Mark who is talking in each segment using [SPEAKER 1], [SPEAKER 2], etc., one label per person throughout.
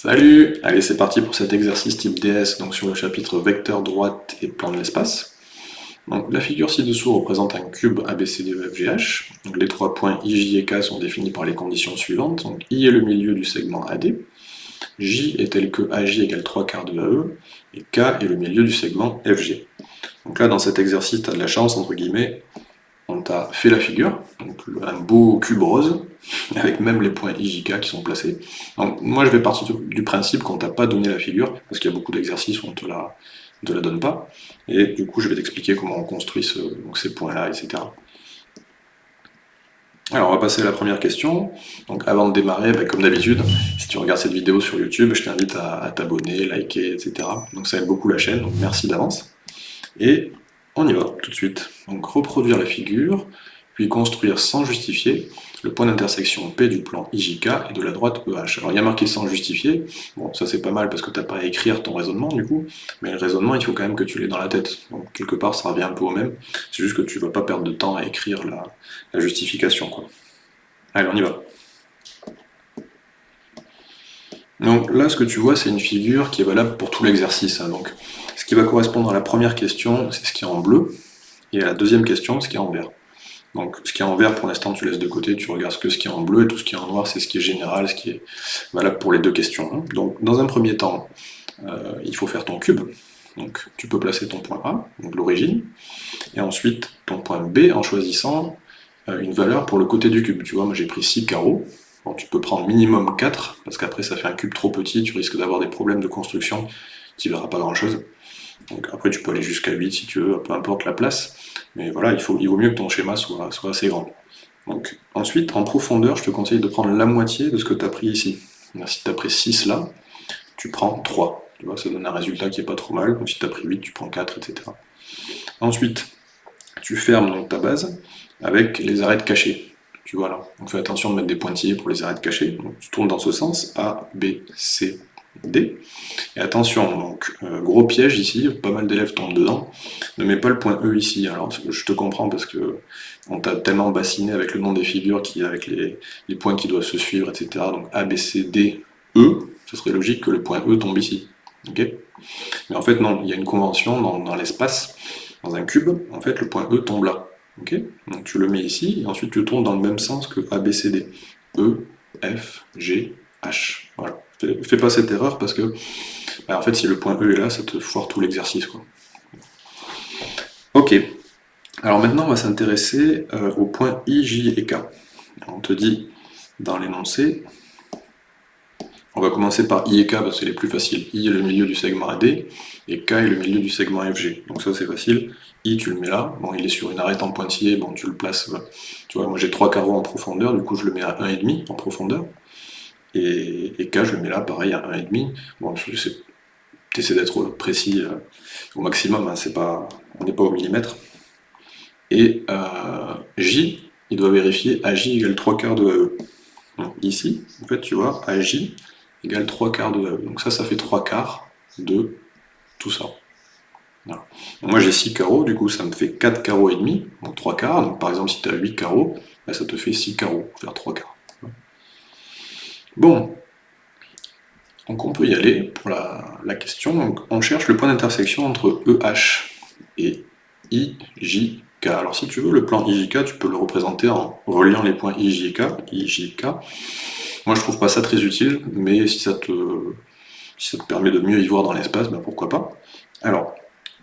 [SPEAKER 1] Salut Allez, c'est parti pour cet exercice type DS, donc sur le chapitre vecteur droite et plan de l'espace. La figure ci-dessous représente un cube ABCDEFGH. Donc, les trois points I, J et K sont définis par les conditions suivantes. Donc, I est le milieu du segment AD, J est tel que AJ égale 3 quarts de AE, et K est le milieu du segment FG. Donc là, dans cet exercice, tu as de la chance, entre guillemets, on t'a fait la figure, donc un beau cube rose, avec même les points IJK qui sont placés. Donc moi je vais partir du principe qu'on t'a pas donné la figure, parce qu'il y a beaucoup d'exercices où on te la, te la donne pas, et du coup je vais t'expliquer comment on construit ces points-là, etc. Alors on va passer à la première question. Donc avant de démarrer, bah, comme d'habitude, si tu regardes cette vidéo sur YouTube, je t'invite à, à t'abonner, liker, etc. Donc ça aide beaucoup la chaîne, donc merci d'avance. Et on y va, tout de suite. Donc reproduire la figure, puis construire sans justifier le point d'intersection P du plan IJK et de la droite EH. Alors il y a marqué sans justifier, bon ça c'est pas mal parce que tu n'as pas à écrire ton raisonnement du coup, mais le raisonnement il faut quand même que tu l'aies dans la tête, donc quelque part ça revient un peu au même, c'est juste que tu vas pas perdre de temps à écrire la, justification. Quoi. Allez on y va. Donc là ce que tu vois c'est une figure qui est valable pour tout l'exercice, hein. donc qui va correspondre à la première question, c'est ce qui est en bleu, et à la deuxième question, ce qui est en vert. Donc ce qui est en vert, pour l'instant, tu laisses de côté, tu regardes que ce qui est en bleu, et tout ce qui est en noir, c'est ce qui est général, ce qui est valable pour les deux questions. Donc dans un premier temps, euh, il faut faire ton cube, donc tu peux placer ton point A, donc l'origine, et ensuite ton point B en choisissant euh, une valeur pour le côté du cube. Tu vois, moi j'ai pris 6 carreaux, tu peux prendre minimum 4, parce qu'après ça fait un cube trop petit, tu risques d'avoir des problèmes de construction, tu verras pas grand chose. Donc après, tu peux aller jusqu'à 8 si tu veux, peu importe la place. Mais voilà, il, faut, il vaut mieux que ton schéma soit, soit assez grand. Donc ensuite, en profondeur, je te conseille de prendre la moitié de ce que tu as pris ici. si tu as pris 6 là, tu prends 3. Tu vois, ça donne un résultat qui est pas trop mal. Donc si tu as pris 8, tu prends 4, etc. Ensuite, tu fermes donc ta base avec les arêtes cachées. Tu vois là. Donc fais attention de mettre des pointillés pour les arêtes cachées. Donc tu tournes dans ce sens, A, B, C, Et attention, donc euh, gros piège ici, pas mal d'élèves tombent dedans, ne mets pas le point E ici. Alors je te comprends parce que on t'a tellement bassiné avec le nom des figures, qui, avec les, points qui doivent se suivre, etc. Donc A, B, C, D, E, ce serait logique que le point E tombe ici. Mais en fait non, il y a une convention dans, l'espace, dans un cube, en fait le point E tombe là. Donc tu le mets ici, et ensuite tu tournes dans le même sens que A, B, C, D. E, F, G, H. Voilà. Fais, pas cette erreur parce que, bah, en fait, si le point E est là, ça te foire tout l'exercice. Ok. Alors maintenant, on va s'intéresser euh, au point I, J et K. On te dit, dans l'énoncé, on va commencer par I et K parce que c'est les plus faciles. I est le milieu du segment AD et K est le milieu du segment FG. Donc ça c'est facile. I tu le mets là, bon il est sur une arête en pointillé, bon tu le places, tu vois moi j'ai trois carreaux en profondeur, du coup je le mets à 1,5 en profondeur. Et, K, je le mets là, pareil, à 1,5. Bon, tu essaies d'être précis euh, au maximum, hein, on n'est pas au millimètre. Et euh, J, il doit vérifier AJ égale 3 quarts de AE. Ici, en fait, tu vois, AJ égale 3 quarts de AE. Donc ça, ça fait 3 quarts de tout ça. moi j'ai 6 carreaux, du coup ça me fait 4 carreaux et demi, donc 3 quarts. Par exemple si tu as 8 carreaux, bah, ça te fait 6 carreaux, faire 3 quarts. Bon, donc on peut y aller pour la, question. On cherche le point d'intersection entre EH et IJK. Alors si tu veux, le plan IJK, tu peux le représenter en reliant les points IJK, IJK. Moi je trouve pas ça très utile, mais si ça te, ça te permet de mieux y voir dans l'espace, ben pourquoi pas. Alors,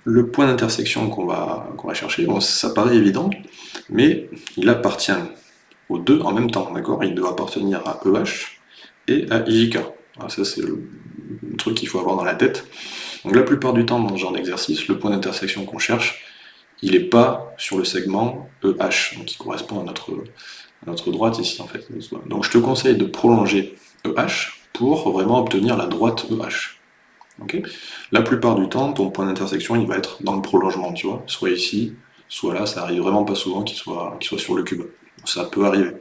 [SPEAKER 1] le point d'intersection qu'on va, va chercher, bon, ça paraît évident, mais il appartient aux deux en même temps, d'accord? Il doit appartenir à EH et à IJK. ça, c'est le, truc qu'il faut avoir dans la tête. Donc la plupart du temps, dans ce genre d'exercice, le point d'intersection qu'on cherche, il n'est pas sur le segment EH, qui correspond à notre, droite ici, en fait. Donc je te conseille de prolonger EH pour vraiment obtenir la droite EH. la plupart du temps, ton point d'intersection, il va être dans le prolongement, tu vois, soit ici, soit là, ça arrive vraiment pas souvent qu'il soit sur le cube. Ça peut arriver.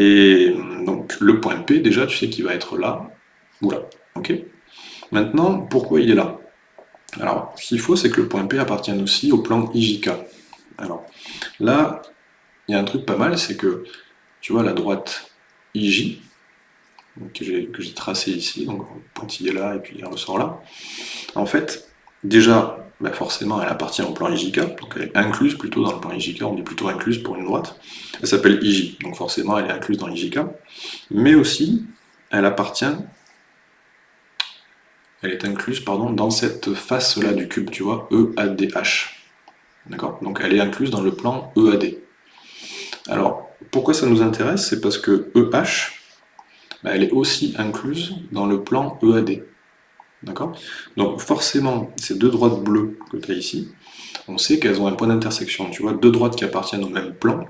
[SPEAKER 1] Et donc le point P, déjà, tu sais qu'il va être là, ou là. ok Maintenant, pourquoi il est là? Alors, ce qu'il faut, c'est que le point P appartienne aussi au plan IJK. Alors, là, il y a un truc pas mal, c'est que, tu vois, la droite IJ, que j'ai tracé ici, donc pointillé là et puis il ressort là. En fait, déjà, bah, forcément, elle appartient au plan IJK, donc elle est incluse plutôt dans le plan IJK, on dit plutôt incluse pour une droite. Elle s'appelle IJ, donc forcément elle est incluse dans IJK. Mais aussi, elle appartient, elle est incluse pardon, dans cette face-là du cube, tu vois, EADH. D'accord? Donc elle est incluse dans le plan EAD. Alors, pourquoi ça nous intéresse? C'est parce que EH, elle est aussi incluse dans le plan EAD. D'accord? Donc forcément, ces deux droites bleues que tu as ici, on sait qu'elles ont un point d'intersection. Tu vois, deux droites qui appartiennent au même plan,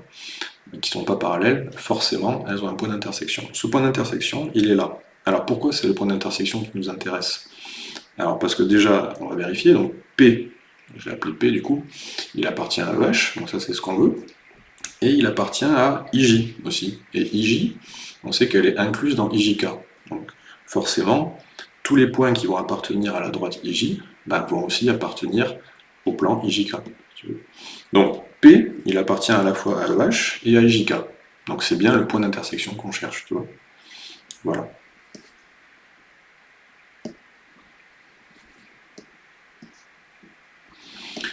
[SPEAKER 1] mais qui ne sont pas parallèles, forcément, elles ont un point d'intersection. Ce point d'intersection, il est là. Alors pourquoi c'est le point d'intersection qui nous intéresse? Alors parce que déjà, on va vérifier, donc P, je l'ai appelé P du coup, il appartient à EH, donc ça c'est ce qu'on veut et il appartient à IJ aussi. Et IJ, on sait qu'elle est incluse dans IJK. Donc forcément, tous les points qui vont appartenir à la droite IJ bah, vont aussi appartenir au plan IJK. Donc P, il appartient à la fois à EH et à IJK. Donc c'est bien le point d'intersection qu'on cherche. Voilà.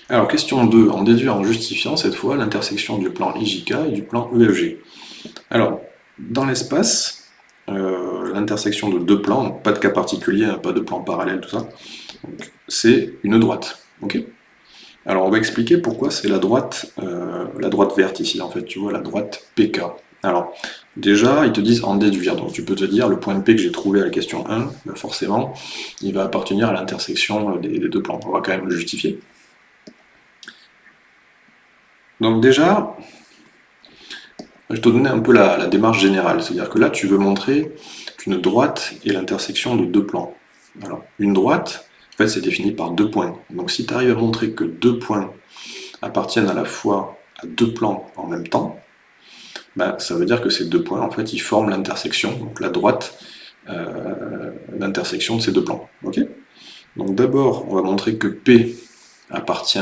[SPEAKER 1] Alors, question 2, en déduire en justifiant cette fois l'intersection du plan IJK et du plan EFG. Alors, dans l'espace, euh, l'intersection de deux plans, pas de cas particulier, pas de plan parallèle, tout ça, c'est une droite. Alors, on va expliquer pourquoi c'est la droite, euh, la droite verte ici, en fait, tu vois, la droite PK. Alors, déjà, ils te disent en déduire, donc tu peux te dire, le point P que j'ai trouvé à la question 1, ben forcément, il va appartenir à l'intersection des deux plans. On va quand même le justifier. Donc déjà, je te donnais un peu la, démarche générale, c'est-à-dire que là tu veux montrer qu'une droite est l'intersection de deux plans. Alors, une droite, en fait, c'est défini par deux points. Donc si tu arrives à montrer que deux points appartiennent à la fois à deux plans en même temps, ben, ça veut dire que ces deux points, en fait, ils forment l'intersection, donc la droite, euh, l'intersection de ces deux plans. Ok? Donc d'abord, on va montrer que P appartient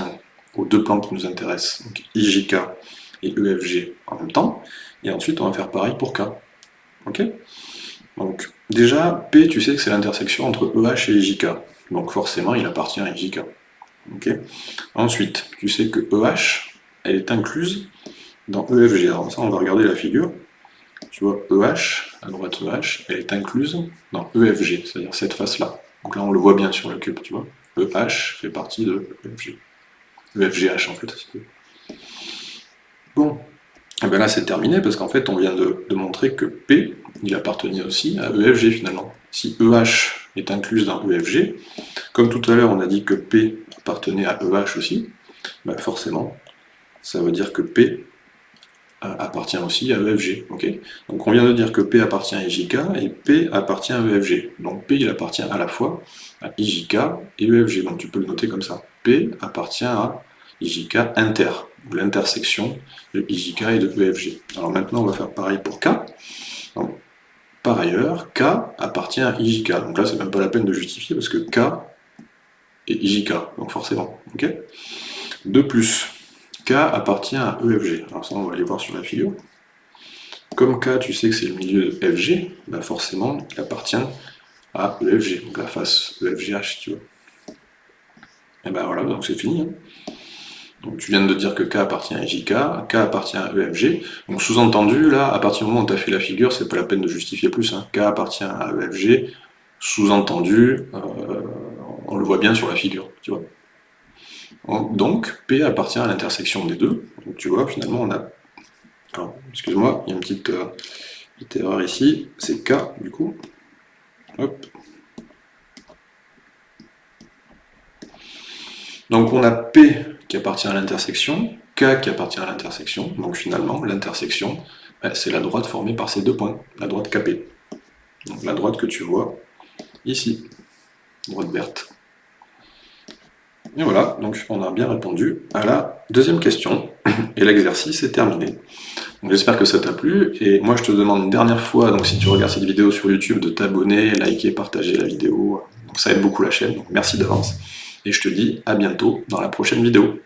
[SPEAKER 1] aux deux plans qui nous intéressent, donc IJK et EFG en même temps, et ensuite on va faire pareil pour K. Ok? Donc déjà, P, tu sais que c'est l'intersection entre EH et IJK, donc forcément il appartient à IJK. Ok? Ensuite, tu sais que EH, elle est incluse dans EFG. Alors ça, on va regarder la figure. Tu vois, EH, à droite EH, elle est incluse dans EFG, c'est-à-dire cette face-là. Donc là, on le voit bien sur le cube, tu vois. EH fait partie de EFG le FGH en fait. Bon, et eh bien là c'est terminé parce qu'en fait on vient de, montrer que P, il appartenait aussi à EFG finalement. Si EH est incluse dans EFG, comme tout à l'heure on a dit que P appartenait à EH aussi, ben forcément ça veut dire que P euh, appartient aussi à EFG. Donc on vient de dire que P appartient à IJK et P appartient à EFG. Donc P il appartient à la fois à IJK et EFG. Donc tu peux le noter comme ça. P appartient à IJK inter, l'intersection de IJK et de EFG. Alors maintenant, on va faire pareil pour K. par ailleurs, K appartient à IJK. Donc là, c'est même pas la peine de justifier parce que K est IJK, donc forcément. de plus, K appartient à EFG. Alors ça, on va aller voir sur la figure. Comme K, tu sais que c'est le milieu de FG, ben forcément, il appartient à EFG, donc la face EFGH, tu vois. Et ben voilà, donc c'est fini. Hein. Donc tu viens de dire que K appartient à JK, K appartient à EFG. Donc sous-entendu, là, à partir du moment où tu as fait la figure, c'est pas la peine de justifier plus. Hein. K appartient à EFG, sous-entendu, euh, on le voit bien sur la figure, tu vois. Donc, P appartient à l'intersection des deux. Donc tu vois, finalement, on a... excuse-moi, il y a une petite, euh, erreur ici. C'est K, du coup. Donc on a P qui appartient à l'intersection, K qui appartient à l'intersection, donc finalement l'intersection, ben, c'est la droite formée par ces deux points, la droite KP. Donc la droite que tu vois ici, droite verte. Et voilà, donc on a bien répondu à la deuxième question, et l'exercice est terminé. J'espère que ça t'a plu, et moi je te demande une dernière fois, donc si tu regardes cette vidéo sur YouTube, de t'abonner, liker, partager la vidéo, donc ça aide beaucoup la chaîne, donc merci d'avance et je te dis à bientôt dans la prochaine vidéo.